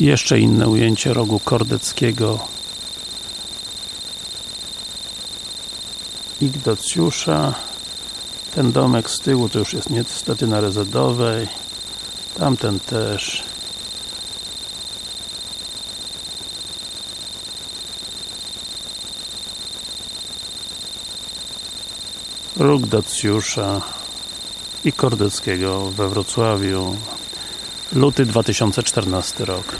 Jeszcze inne ujęcie rogu Kordeckiego. Ignacjusza ten domek z tyłu to już jest niestety na Rezedowej tamten też. Róg Dacjusza i Kordeckiego we Wrocławiu luty 2014 rok